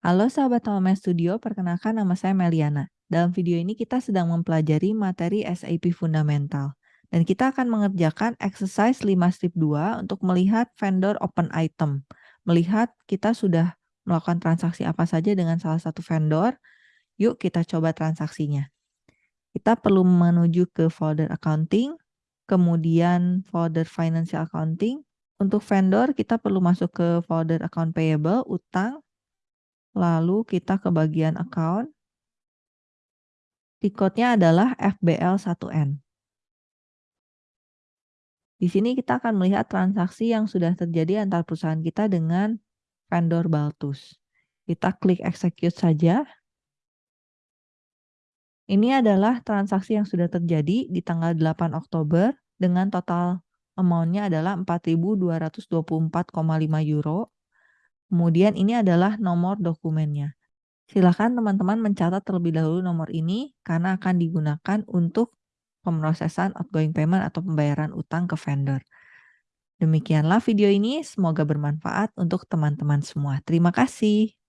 Halo sahabat Home Studio, perkenalkan nama saya Meliana. Dalam video ini kita sedang mempelajari materi SAP Fundamental. Dan kita akan mengerjakan exercise 5 strip 2 untuk melihat vendor open item. Melihat kita sudah melakukan transaksi apa saja dengan salah satu vendor. Yuk kita coba transaksinya. Kita perlu menuju ke folder accounting, kemudian folder financial accounting. Untuk vendor kita perlu masuk ke folder account payable, utang, lalu kita ke bagian account. Recordnya adalah FBL1N. Di sini kita akan melihat transaksi yang sudah terjadi antar perusahaan kita dengan vendor Baltus. Kita klik execute saja. Ini adalah transaksi yang sudah terjadi di tanggal 8 Oktober dengan total amount-nya adalah 4.224,5 euro. Kemudian ini adalah nomor dokumennya. Silakan teman-teman mencatat terlebih dahulu nomor ini karena akan digunakan untuk pemrosesan outgoing payment atau pembayaran utang ke vendor. Demikianlah video ini, semoga bermanfaat untuk teman-teman semua. Terima kasih.